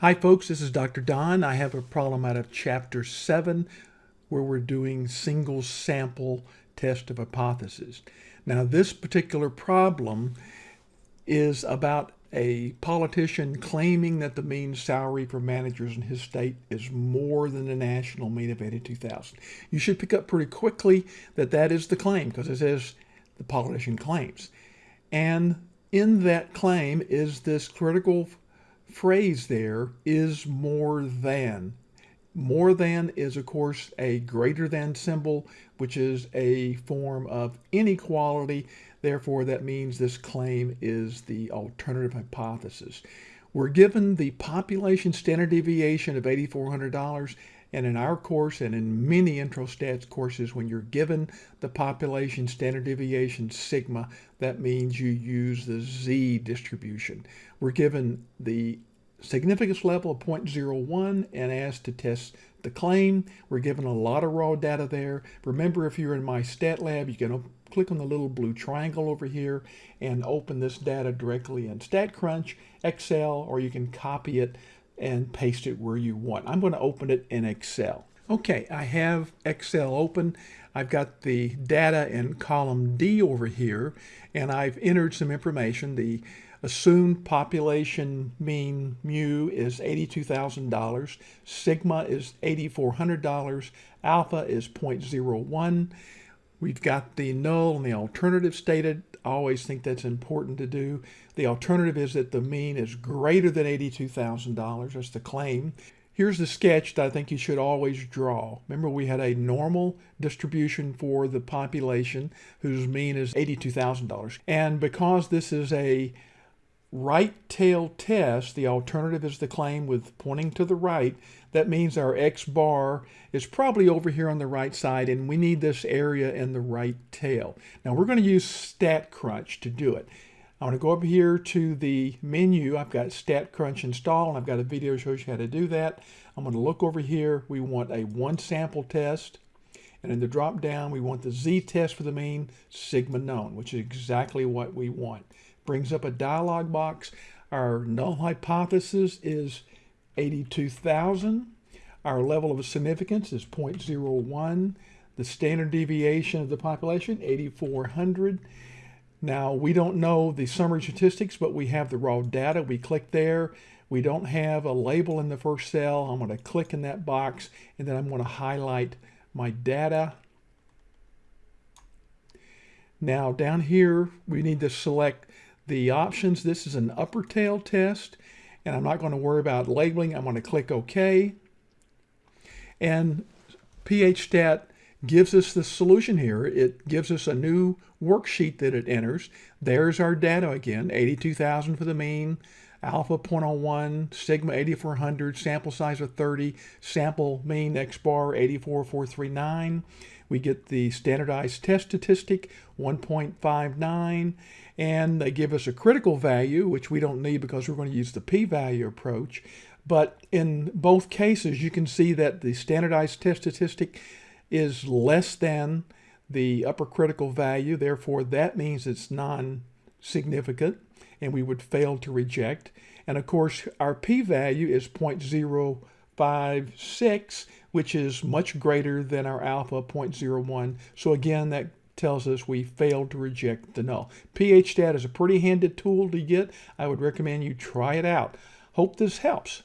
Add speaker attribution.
Speaker 1: Hi folks, this is Dr. Don. I have a problem out of chapter 7 where we're doing single sample test of hypothesis. Now this particular problem is about a politician claiming that the mean salary for managers in his state is more than the national mean of 82,000. You should pick up pretty quickly that that is the claim because it says the politician claims. And in that claim is this critical phrase there is more than. More than is, of course, a greater than symbol, which is a form of inequality. Therefore, that means this claim is the alternative hypothesis. We're given the population standard deviation of $8,400 and in our course and in many intro stats courses, when you're given the population standard deviation sigma, that means you use the z distribution. We're given the significance level of 0.01 and asked to test the claim. We're given a lot of raw data there. Remember, if you're in my stat lab, you can click on the little blue triangle over here and open this data directly in StatCrunch, Excel, or you can copy it and paste it where you want. I'm going to open it in Excel. Okay, I have Excel open. I've got the data in column D over here, and I've entered some information. The assumed population mean mu is $82,000, sigma is $8,400, alpha is 0.01. We've got the null and the alternative stated. Always think that's important to do. The alternative is that the mean is greater than $82,000. That's the claim. Here's the sketch that I think you should always draw. Remember we had a normal distribution for the population whose mean is $82,000. And because this is a right tail test, the alternative is the claim with pointing to the right. That means our X bar is probably over here on the right side and we need this area in the right tail. Now we're going to use StatCrunch to do it. I'm going to go over here to the menu. I've got StatCrunch installed and I've got a video that shows you how to do that. I'm going to look over here. We want a one sample test. And in the drop down, we want the z-test for the mean, sigma known, which is exactly what we want brings up a dialog box. Our null hypothesis is 82,000. Our level of significance is 0.01. The standard deviation of the population, 8,400. Now, we don't know the summary statistics, but we have the raw data. We click there. We don't have a label in the first cell. I'm going to click in that box, and then I'm going to highlight my data. Now, down here, we need to select the options. This is an upper tail test, and I'm not going to worry about labeling. I'm going to click OK. And PHStat gives us the solution here. It gives us a new worksheet that it enters. There's our data again, 82,000 for the mean, alpha 0.01, sigma 8400, sample size of 30, sample mean X bar 84439. We get the standardized test statistic 1.59 and they give us a critical value, which we don't need because we're going to use the p-value approach. But in both cases, you can see that the standardized test statistic is less than the upper critical value. Therefore, that means it's non-significant and we would fail to reject. And of course, our p-value is 0.056, which is much greater than our alpha 0.01. So again, that tells us we failed to reject the null. PHStat is a pretty handy tool to get. I would recommend you try it out. Hope this helps.